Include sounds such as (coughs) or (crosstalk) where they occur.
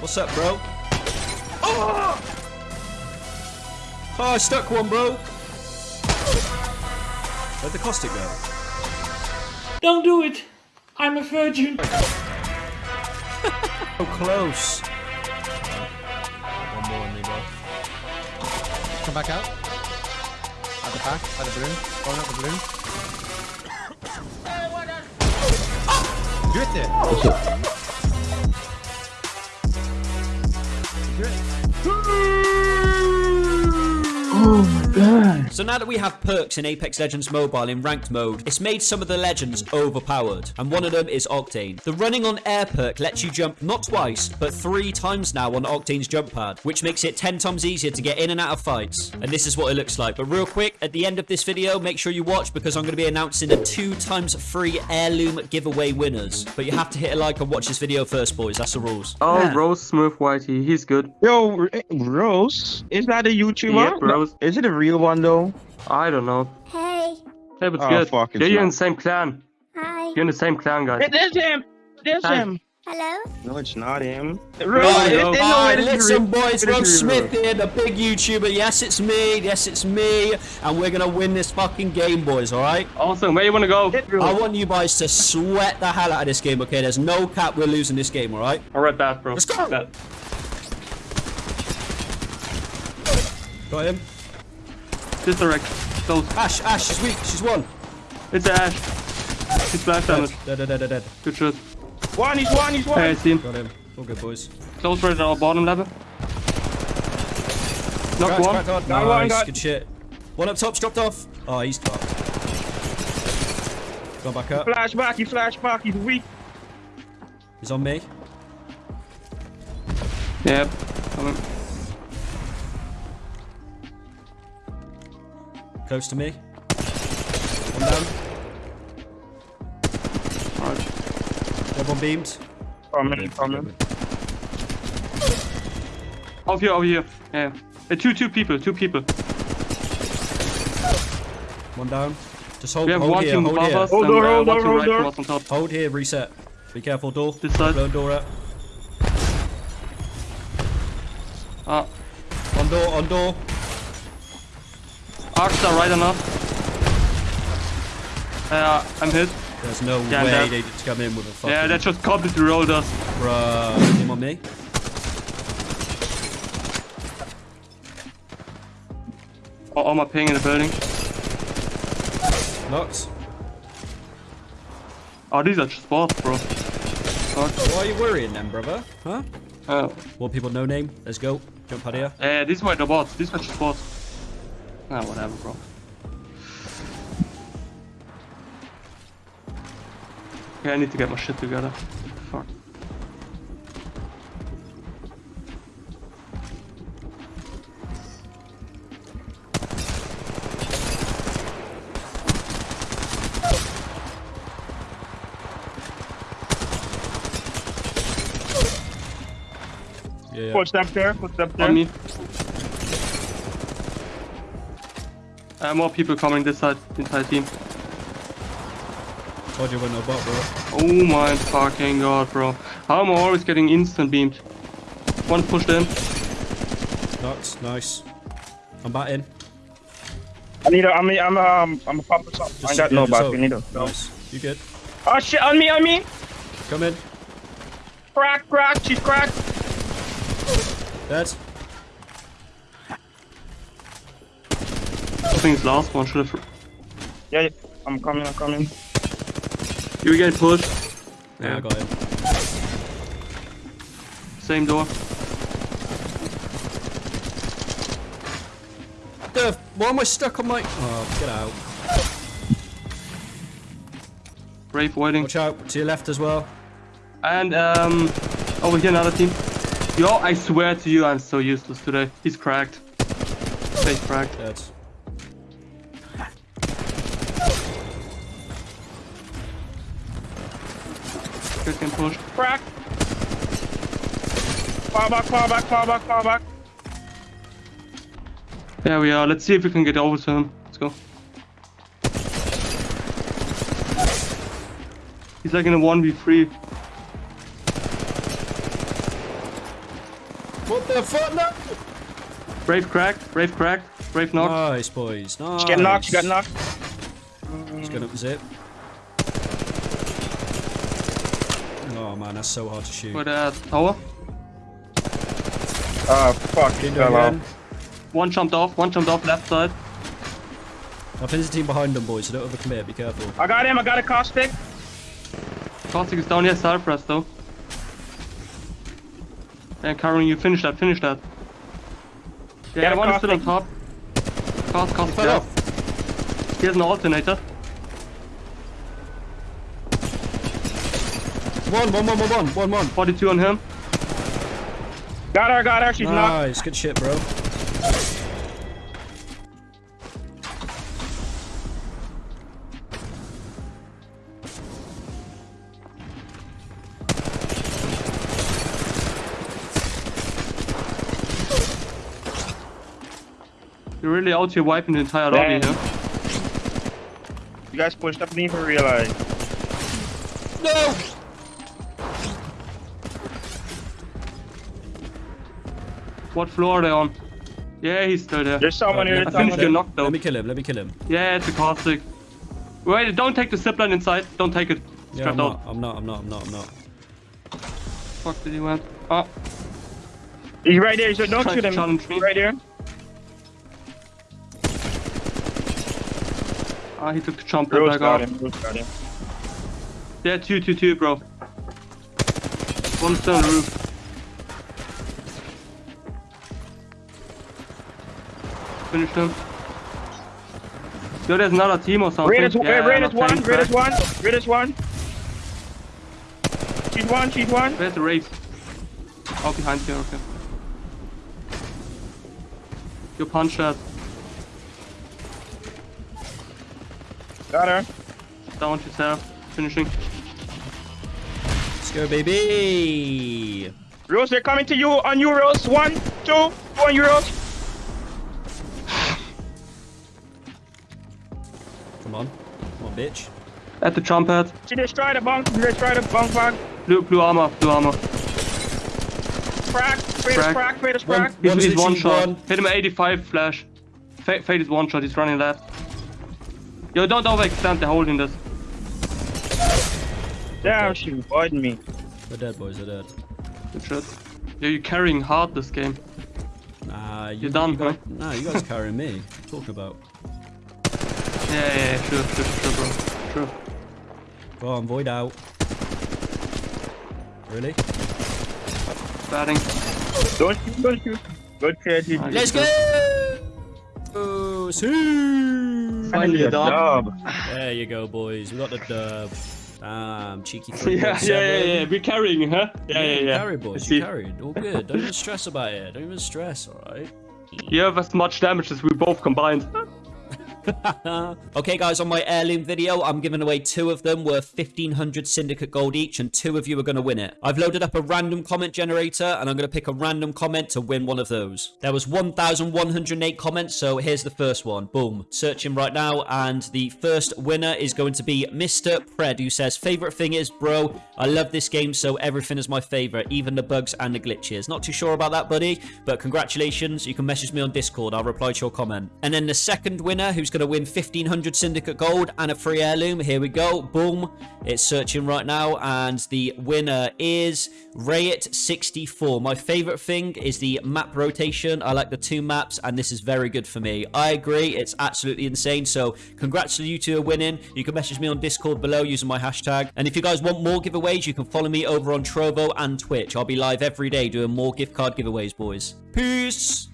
What's up, bro? Oh! Oh, I stuck one, bro. Where'd the caustic go? Don't do it. I'm a virgin. So (laughs) oh, close. One more on me, bro. Come back out. At the back, at the balloon. Going up the balloon. (coughs) Do it there. Great. Oh, Do it. So now that we have perks in Apex Legends Mobile in ranked mode, it's made some of the legends overpowered, and one of them is Octane. The running on air perk lets you jump not twice, but three times now on Octane's jump pad, which makes it 10 times easier to get in and out of fights. And this is what it looks like. But real quick, at the end of this video, make sure you watch because I'm going to be announcing the two times free heirloom giveaway winners. But you have to hit a like and watch this video first, boys. That's the rules. Oh, Yeah. Rose Smooth Whitey, he's good. Yo, Rose, is that a YouTuber? Yep, Rose. Is it a real one though? I don't know. Hey, Hey, but Oh, good. fuck, it's yeah, you're in the same clan. hi, You're in the same clan, guys. It is him. There's Hi. him. hello. No, it's not him. No, Rose, no. no way Alright, this is listen, boys. This Rob. Smith here, the big YouTuber. Yes, it's me. Yes, it's me. And we're going to win this fucking game, boys, alright? Awesome. Where you want to go? I want you guys to sweat the hell out of this game, okay? There's no cap we're losing this game, alright? All right, bad, bro. Let's go. Bad. Got him. This direction. Close. Ash, Ash, she's weak. She's one. It's Ash. He's splash damage. dead, dead, dead, dead. Good shot. One, he's one, he's one. Hey, I see him. Got him. All good, boys. Close right at our bottom level. Knock Cracked, one. cracked hard. Got one, got- good shit. One up top's dropped off. Oh, he's dropped. Gone back up. Flashback, he flashback, he's weak. He's on me. Yep. Close to me. One down. Alright. Dead one beamed. Coming, coming. Over here, over here. Yeah. Uh, two, two people, two people. One down. Just hold, We have hold one here, team hold above here. us Hold door, uh, hold door, team hold right door. on. Hold here, reset. Be careful, door. This side. Blown door up. Ah, On door, on door. Arcs are right enough. Uh, I'm hit. There's no Yeah, way they just come in with a fucking... Yeah, that just completely rolled us. Bruh. Him on me. All, all my ping in the building. Knocked. Oh, these are just bots, bro. Fuck. Why are you worrying then, brother? Huh? Uh, More people, no name. Let's go. Jump out here. yeah, these were the bots. These were just bots. Ah, whatever, bro. Okay, I need to get my shit together. Fuck. Yeah, yeah. Footstep there, footstep there. On me. Uh, more people coming this side, entire team. Told you we're no bot, bro. Oh my fucking god, bro. How am I always getting instant beamed? One pushed in. Knocked. Nice. I'm back in. I need a, I'm, a, I'm, a, um, I'm a pop or something. I Just- got no just back, you need a. Nice. You good? Oh shit, on me, on me! Come in. Crack, crack, she's cracked. Dead. I think it's last one. Should have. Yeah, yeah, I'm coming, I'm coming. You get pushed. Yeah, I Yeah. got him. Same door. The, why am I stuck on my... Oh, get out. Brave waiting. Watch out. To your left as well. And um, over here another team. Yo, I swear to you, I'm so useless today. He's cracked. Face cracked. Dead. Getting pushed. Crack! Fall back, fall back, fall back, fall back. There we are. Let's see if we can get over to him. Let's go. He's like in a 1v3. What the fuck? No. Brave cracked. Brave cracked. Brave knocked. Nice, boys. Nice. She got knocked. She got knocked. He's up zip. Oh man, that's so hard to shoot. With uh, a tower. Oh ah, fuck. He fell off. One jumped off. One jumped off left side. I think there's a team behind them, boys, so don't overcommit. Be careful. I got him. I got a caustic. Caustic is down here. Side press though. And Karen, you finish that. Finish that. Yeah, Got a one is still on top. Cost, cost, Fell yeah. off. He has an alternator. One, one, one, one, one, one, one. 42 on him. Got her. Got her. She's knocked. Nice, good shit, bro. You're really out here wiping the entire lobby Damn. here. You guys pushed up. Didn't even realize. No! What floor are they on? Yeah, he's still there. There's someone here. I There's finished someone your here. though. Let me kill him, let me kill him. Yeah, it's a caustic. Wait, don't take the zipline inside. Don't take it. It's Yeah, I'm not, I'm not, I'm not, I'm not, I'm not. Fuck did he went? Oh, He's right there. So don't shoot him. challenge me. He's right there. ah, he took the jump pad Rose back got off. him. Rose got him. Yeah, two, two, two, bro. One still on the roof. Finish him. Yo, there's another team or something. Raiders, yeah, Raiders not one. tank Raiders crack. one. Raiders one. She's one. She's one. Where's the race? Oh, behind here, okay. You punch that. Got her. Down yourself. Finishing. Let's go, baby! Rose, they're coming to you on Euros. One, two, one Euros. Bitch. At the jump pad. She destroyed the bunk. She destroyed the bunk bag. Blue, blue armor, blue armor. Crack. Fade is Crack. crack. Fade is One- crack. He's, One's he's one shot. one. Hit him at 85 flash. Fa Fade is one shot, he's running left. Yo, don't overextend, they're holding this. Damn, she avoided me. They're dead, boys, they're dead. Good shit. Yo, you're carrying hard this game. Nah, you, You're done, you guys, huh? Nah, you guys carrying me. What are you talking about? Yeah, yeah, yeah, sure, sure, sure, bro. Sure. Go on, void out. Really? Batting. Don't shoot. Don't shoot. Good kid. You Let's go! Oh, see! Finally a done. dub. There you go, boys. We got the dub. Damn, cheeky (laughs) Yeah, yeah, yeah, yeah, we're carrying, huh? Yeah, yeah, You yeah. carried, I boys. see. You carried. All good. Don't even stress about it. Don't even stress, alright? You have as much damage as we both combined. (laughs) okay, guys, on my heirloom video, I'm giving away two of them worth 1500 syndicate gold each, and two of you are going to win it. I've loaded up a random comment generator, and I'm going to pick a random comment to win one of those. There was 1108 comments, so here's the first one. Boom. Searching right now, and the first winner is going to be Mr. Pred, who says, Favorite thing is, bro, I love this game, so everything is my favorite, even the bugs and the glitches. Not too sure about that, buddy, but congratulations. You can message me on Discord. I'll reply to your comment. And then the second winner, who's going to win 1500 syndicate gold and a free heirloom. Here we go. Boom. It's searching right now. And the winner is Rayit64. My favorite thing is the map rotation. I like the two maps, and this is very good for me. I agree. It's absolutely insane. So, congrats to you two are winning. You can message me on Discord below using my hashtag. And if you guys want more giveaways, you can follow me over on Trovo and Twitch. I'll be live every day doing more gift card giveaways, boys. Peace.